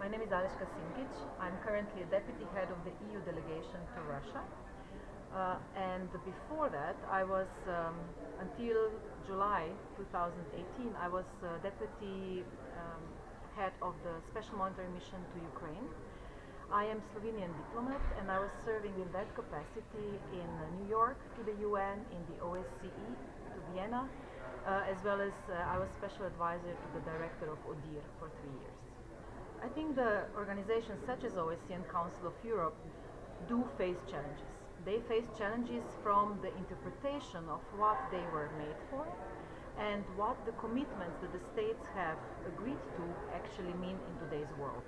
My name is Aleška Simkić. I'm currently a deputy head of the EU delegation to Russia. Uh, and before that, I was, um, until July 2018, I was uh, deputy um, head of the special monitoring mission to Ukraine. I am Slovenian diplomat and I was serving in that capacity in New York to the UN, in the OSCE to Vienna, uh, as well as uh, I was special advisor to the director of ODIHR for three years. I think the organizations such as OSCE and Council of Europe do face challenges. They face challenges from the interpretation of what they were made for and what the commitments that the states have agreed to actually mean in today's world.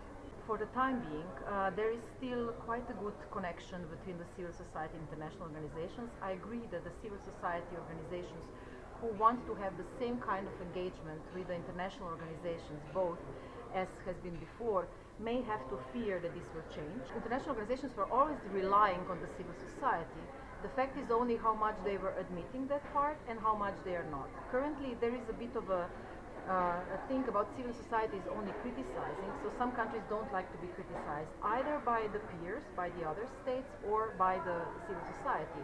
For the time being, uh, there is still quite a good connection between the civil society and international organizations. I agree that the civil society organizations who want to have the same kind of engagement with the international organizations, both as has been before, may have to fear that this will change. International organizations were always relying on the civil society. The fact is only how much they were admitting that part and how much they are not. Currently, there is a bit of a uh, a thing about civil society is only criticizing, so some countries don't like to be criticized either by the peers, by the other states, or by the civil society.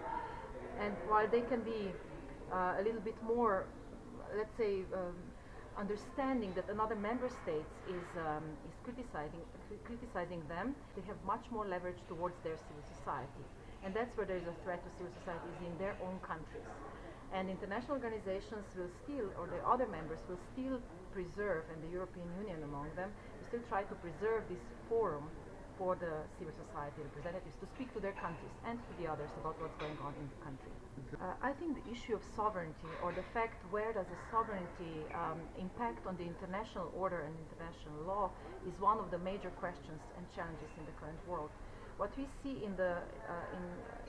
And while they can be uh, a little bit more, let's say, um, understanding that another member state is, um, is criticizing, criticizing them, they have much more leverage towards their civil society. And that's where there is a threat to civil society is in their own countries. And international organizations will still, or the other members will still preserve, and the European Union among them, will still try to preserve this forum for the civil society representatives to speak to their countries and to the others about what's going on in the country. Uh, I think the issue of sovereignty or the fact where does the sovereignty um, impact on the international order and international law is one of the major questions and challenges in the current world. What we see in the uh, in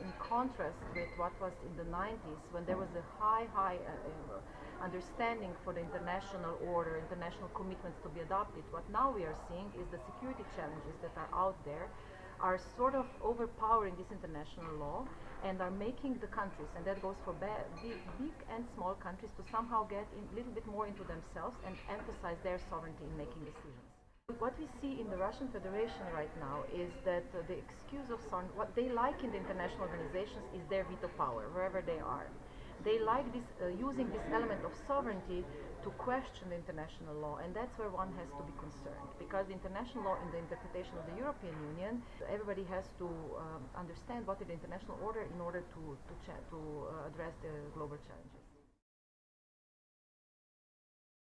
in contrast with what was in the 90s when there was a high high uh, uh, understanding for the international order, international commitments to be adopted. What now we are seeing is the security challenges that are out there are sort of overpowering this international law and are making the countries, and that goes for big, big and small countries, to somehow get a little bit more into themselves and emphasize their sovereignty in making decisions. What we see in the Russian Federation right now is that uh, the excuse of what they like in the international organizations is their veto power, wherever they are. They like this, uh, using this element of sovereignty to question the international law, and that's where one has to be concerned. Because international law, in the interpretation of the European Union, everybody has to um, understand what is the international order in order to, to, to uh, address the global challenges.